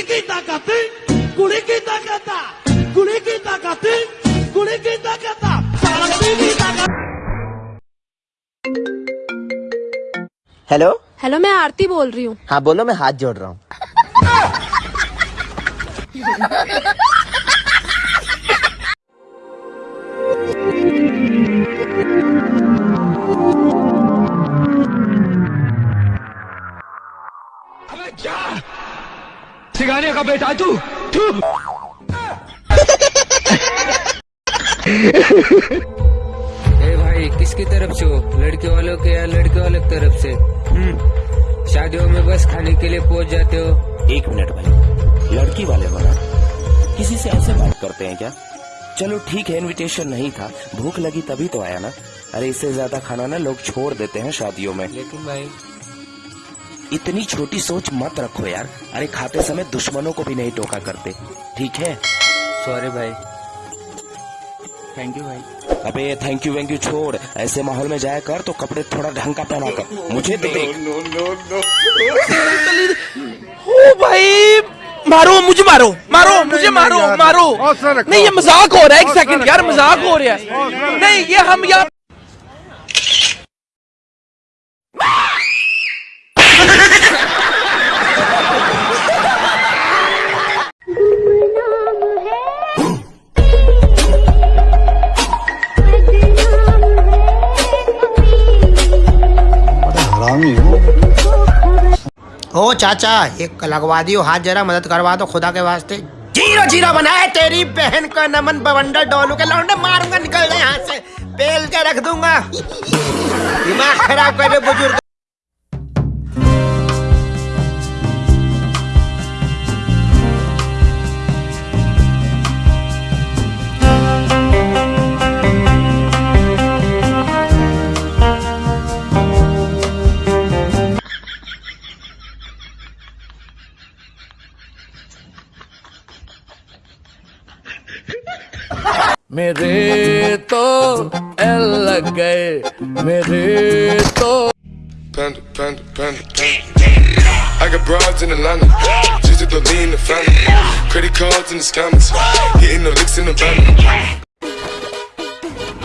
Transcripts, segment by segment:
कुड़ी की ताकत कुड़ी की ताकत कुड़ी की ताकत कुड़ी की ताकत सारंगी की ताकत हेलो? हेलो मैं आरती बोल रही हूँ। हाँ बोलो मैं हाथ जोड़ रहा हूँ। सिखाने का बेटा तू तू। ए भाई किसकी तरफ़ से हो? लड़के वालों के या लड़के वालों की तरफ़ से? हम्म। शादियों में बस खाने के लिए पहुँच जाते हो? एक मिनट भाई लड़की वाले हो ना? किसी से ऐसे बात करते हैं क्या? चलो ठीक है इनविटेशन नहीं था। भूख लगी तभी तो आया ना। अरे इससे ज़्यादा खाना ना लोग छोड़ देते हैं शादियों में। लेकिन भाई इतनी छोटी सोच मत रखो यार। अरे खाते समय दुश्मनों को भी नहीं टोका करते। ठीक है? सॉरी भाई। थैंक यू भाई। अबे थैंक यू वैंक यू छोड़। ऐसे माहौल में जाया कर तो कपड़े थोड़ा ढंग का पहना कर। मुझे तो देख। ओ भाई मारो मुझे मारो मारो मुझे मारो मारो। नहीं ये मज़ाक हो रहा है एक सेकंड यार मज़ाक हो रहा है। नहीं ये हम यार ओ चाचा, एक लगवा दियो। हाथ जरा मदद करवा दो खुदा के वास्ते। ज़ीरो ज़ीरो बनाए तेरी बहन का नमन बवंडर डोलू के लौंडे मारूँगा, निकल गए यहाँ से। पेल के रख दूँगा। दिमाग खराब कर बुज़ुर्ग। मेरे तो एल लग गए मेरे तो Panda, panda, panda, panda. I got broads in Atlanta. Just to lean the family. Credit cards in the scammers. Hitting the licks in the van.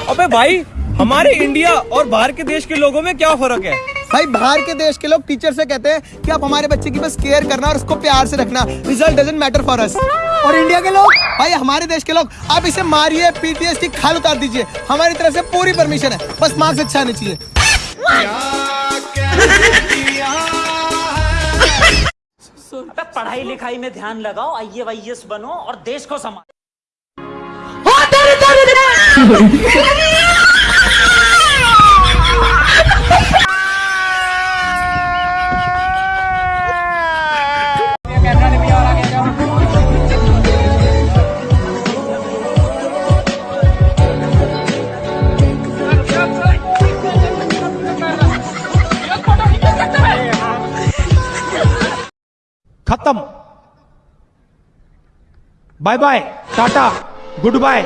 अबे भाई हमारे इंडिया और बाहर के देश के लोगों में क्या फ़र्क है भाई बाहर के देश के लोग टीचर से कहते हैं कि आप हमारे बच्चे की बस केयर करना और उसको प्यार से रखना। Result doesn't matter for us और इंडिया के लोग भाई हमारे देश के लोग आप इसे मारिए पीटीए इसकी खाल उतार दीजिए। हमारी तरफ़ से पूरी परमिशन है। बस मार्क्स अच्छा आने चाहिए। पढ़ाई लिखाई में ध्यान लगाओ आई वाई बनो और देश को संभालो। खत्म। Bye bye tata goodbye